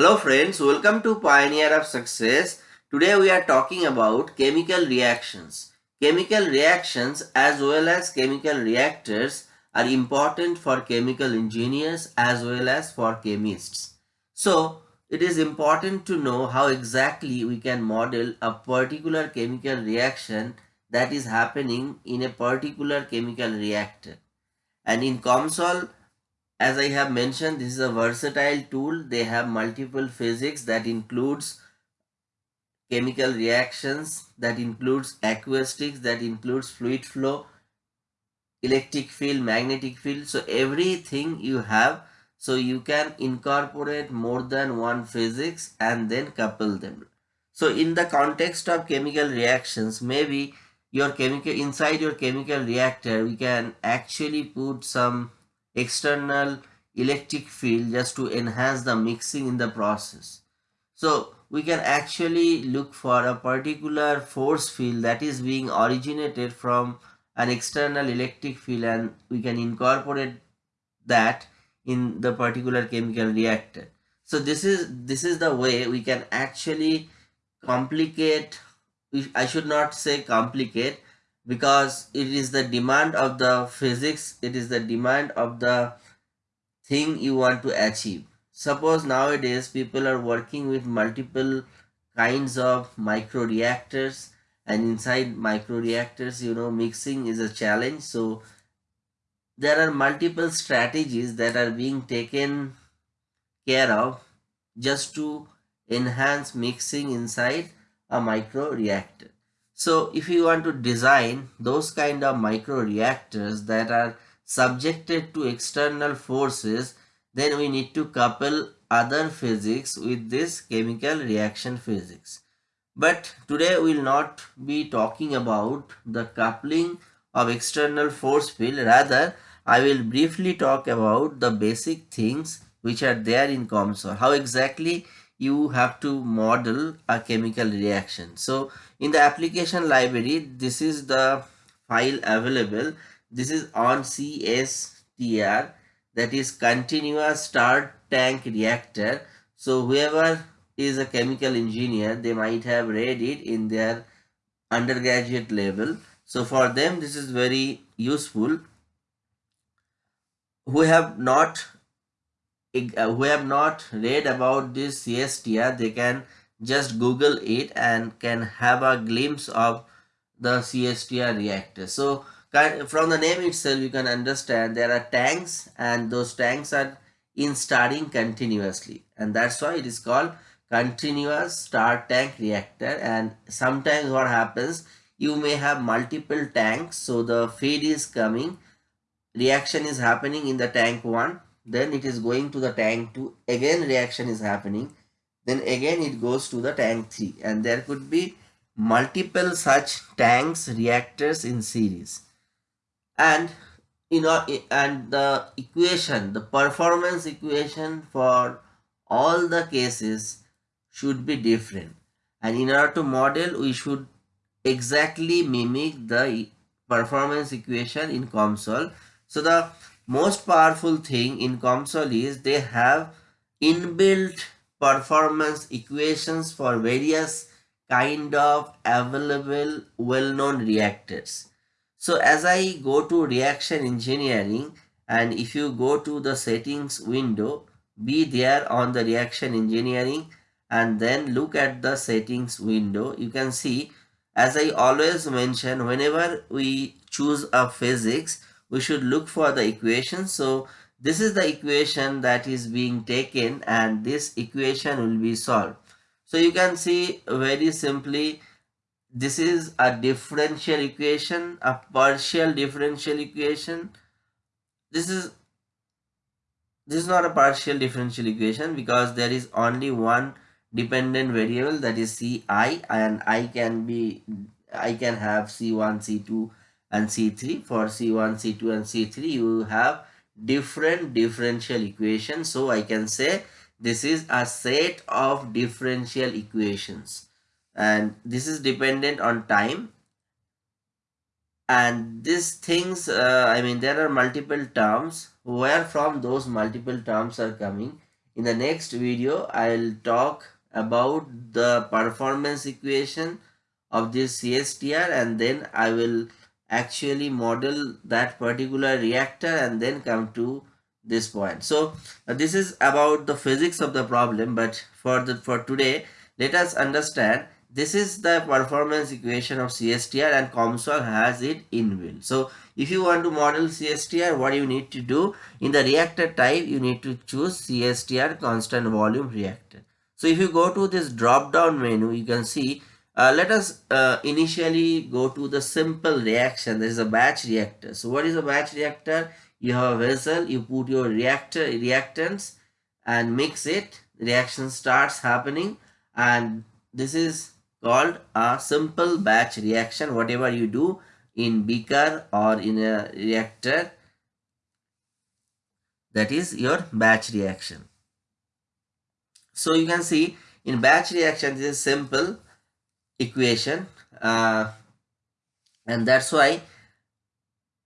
Hello friends, welcome to Pioneer of Success. Today we are talking about chemical reactions. Chemical reactions as well as chemical reactors are important for chemical engineers as well as for chemists. So it is important to know how exactly we can model a particular chemical reaction that is happening in a particular chemical reactor. And in COMSOL, as I have mentioned, this is a versatile tool. They have multiple physics that includes chemical reactions, that includes acoustics, that includes fluid flow, electric field, magnetic field. So everything you have, so you can incorporate more than one physics and then couple them. So in the context of chemical reactions, maybe your chemical inside your chemical reactor, we can actually put some external electric field just to enhance the mixing in the process. So we can actually look for a particular force field that is being originated from an external electric field and we can incorporate that in the particular chemical reactor. So this is this is the way we can actually complicate I should not say complicate because it is the demand of the physics it is the demand of the thing you want to achieve. Suppose nowadays people are working with multiple kinds of micro reactors and inside micro reactors you know mixing is a challenge. So there are multiple strategies that are being taken care of just to enhance mixing inside a micro reactor so if you want to design those kind of micro reactors that are subjected to external forces, then we need to couple other physics with this chemical reaction physics. But today we will not be talking about the coupling of external force field. Rather, I will briefly talk about the basic things which are there in COMSOL. How exactly you have to model a chemical reaction. So in the application library, this is the file available. This is on CSTR that is continuous stirred tank reactor. So whoever is a chemical engineer, they might have read it in their undergraduate level. So for them, this is very useful. Who have not Uh, who have not read about this CSTR, they can just Google it and can have a glimpse of the CSTR reactor. So from the name itself, you can understand there are tanks and those tanks are in starting continuously and that's why it is called continuous stirred tank reactor and sometimes what happens you may have multiple tanks so the feed is coming reaction is happening in the tank 1 then it is going to the tank 2 again reaction is happening then again it goes to the tank 3 and there could be multiple such tanks reactors in series. And you know and the equation the performance equation for all the cases should be different. And in order to model we should exactly mimic the performance equation in COMSOL so the most powerful thing in COMSOL is they have inbuilt performance equations for various kind of available well-known reactors. So as I go to reaction engineering and if you go to the settings window, be there on the reaction engineering and then look at the settings window, you can see as I always mention whenever we choose a physics, we should look for the equation. So this is the equation that is being taken and this equation will be solved. So you can see very simply this is a differential equation, a partial differential equation. This is this is not a partial differential equation because there is only one dependent variable that is ci and i can be i can have c1 c2 and C3. For C1, C2 and C3 you have different differential equations. So I can say this is a set of differential equations and this is dependent on time and these things uh, I mean there are multiple terms where from those multiple terms are coming In the next video, I'll talk about the performance equation of this CSTR and then I will actually model that particular reactor and then come to this point. So uh, this is about the physics of the problem but for the for today let us understand this is the performance equation of CSTR and COMSOL has it inbuilt. So if you want to model CSTR what you need to do in the reactor type you need to choose CSTR constant volume reactor. So if you go to this drop down menu you can see uh, let us uh, initially go to the simple reaction. There is a batch reactor. So what is a batch reactor? You have a vessel, you put your reactor reactants and mix it. Reaction starts happening and this is called a simple batch reaction. Whatever you do in beaker or in a reactor, that is your batch reaction. So you can see in batch reaction, this is simple equation uh, and that's why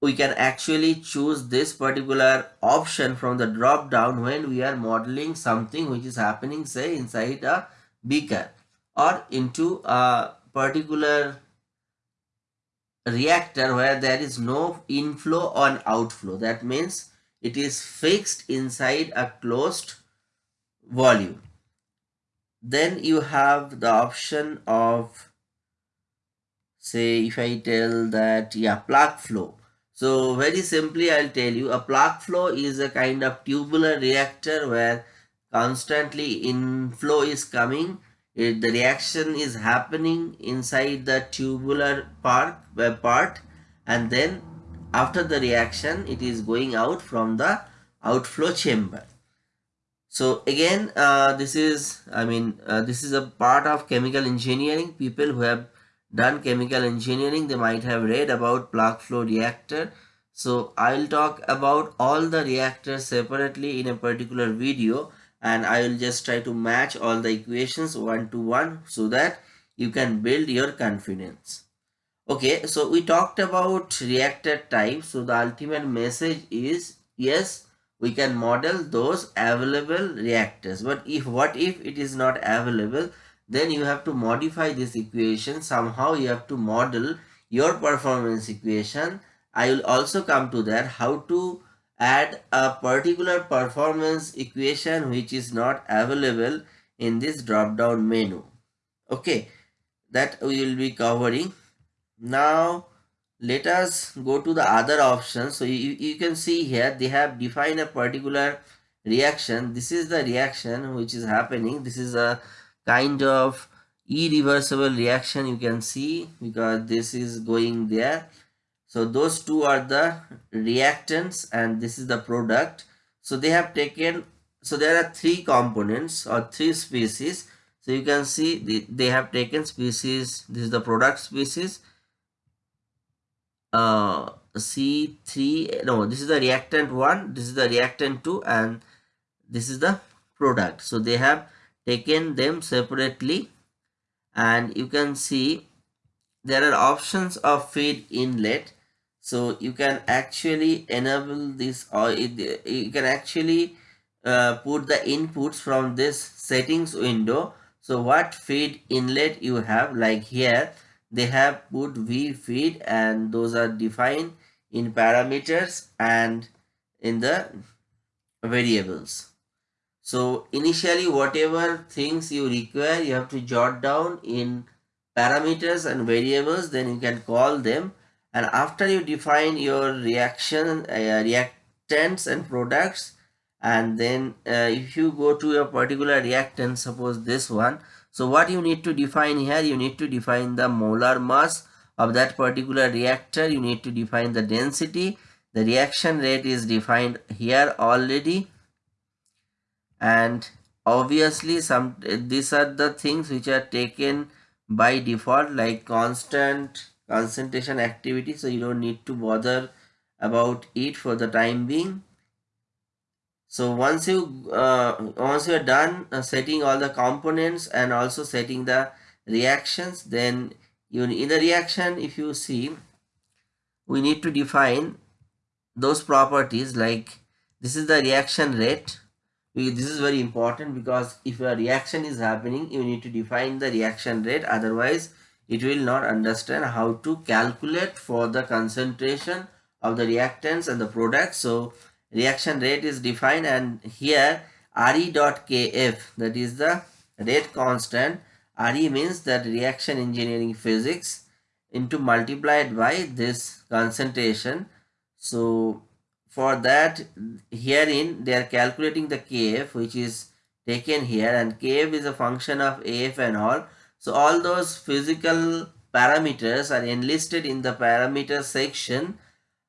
we can actually choose this particular option from the drop down when we are modeling something which is happening say inside a beaker or into a particular reactor where there is no inflow or outflow. That means it is fixed inside a closed volume then you have the option of say if I tell that yeah plug flow. So very simply I'll tell you a plug flow is a kind of tubular reactor where constantly inflow is coming. It, the reaction is happening inside the tubular part, part and then after the reaction it is going out from the outflow chamber so again uh, this is i mean uh, this is a part of chemical engineering. People who have done chemical engineering they might have read about plug flow reactor. So i'll talk about all the reactors separately in a particular video and i will just try to match all the equations one to one so that you can build your confidence. Okay so we talked about reactor type. So the ultimate message is yes we can model those available reactors. But if what if it is not available then you have to modify this equation. Somehow you have to model your performance equation. I will also come to that how to add a particular performance equation which is not available in this drop down menu. Okay that we will be covering. Now let us go to the other option so you, you can see here they have defined a particular reaction. This is the reaction which is happening. This is a kind of irreversible reaction you can see because this is going there. So those two are the reactants and this is the product. So they have taken so there are three components or three species. So you can see the, they have taken species. This is the product species uh, C3 no this is the reactant 1 this is the reactant 2 and this is the product. So they have taken them separately and you can see there are options of feed inlet. So you can actually enable this or it, you can actually uh, put the inputs from this settings window. So what feed inlet you have like here they have put v feed and those are defined in parameters and in the variables. So initially whatever things you require you have to jot down in parameters and variables then you can call them. And after you define your reaction uh, reactants and products and then uh, if you go to a particular reactant suppose this one so what you need to define here, you need to define the molar mass of that particular reactor. You need to define the density. The reaction rate is defined here already. And obviously some these are the things which are taken by default like constant concentration activity. So you don't need to bother about it for the time being so once you uh, once you are done uh, setting all the components and also setting the reactions then you in the reaction if you see we need to define those properties like this is the reaction rate this is very important because if a reaction is happening you need to define the reaction rate otherwise it will not understand how to calculate for the concentration of the reactants and the products. so reaction rate is defined and here re dot kf that is the rate constant. re means that reaction engineering physics into multiplied by this concentration. So for that herein they are calculating the kf which is taken here and kf is a function of af and all. So all those physical parameters are enlisted in the parameter section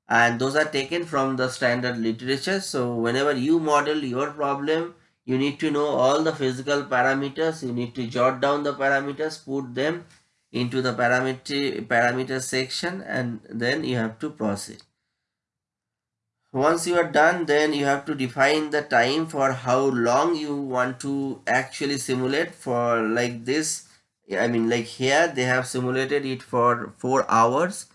and those are taken from the standard literature. So whenever you model your problem you need to know all the physical parameters. You need to jot down the parameters put them into the parameter parameter section and then you have to proceed. Once you are done then you have to define the time for how long you want to actually simulate for like this. I mean like here they have simulated it for four hours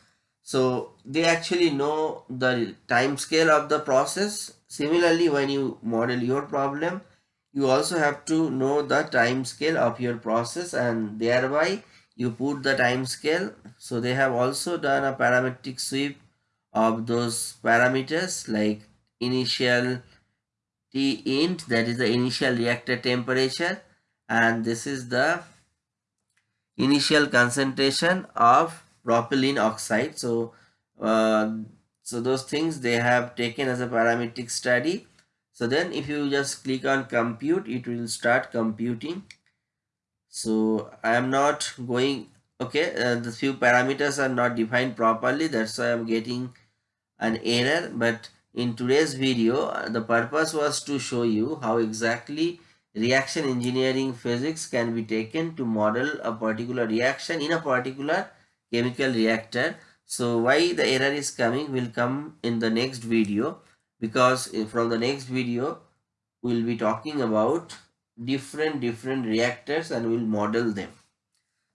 so they actually know the time scale of the process. Similarly when you model your problem you also have to know the time scale of your process and thereby you put the time scale. So they have also done a parametric sweep of those parameters like initial T int that is the initial reactor temperature and this is the initial concentration of propylene oxide. So uh, so those things they have taken as a parametric study. So then if you just click on compute it will start computing. So i am not going okay uh, the few parameters are not defined properly. That's why i'm getting an error. But in today's video uh, the purpose was to show you how exactly reaction engineering physics can be taken to model a particular reaction in a particular chemical reactor so why the error is coming will come in the next video because from the next video we'll be talking about different different reactors and we'll model them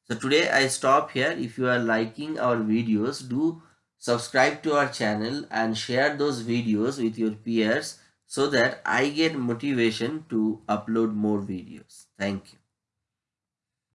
so today i stop here if you are liking our videos do subscribe to our channel and share those videos with your peers so that I get motivation to upload more videos. Thank you.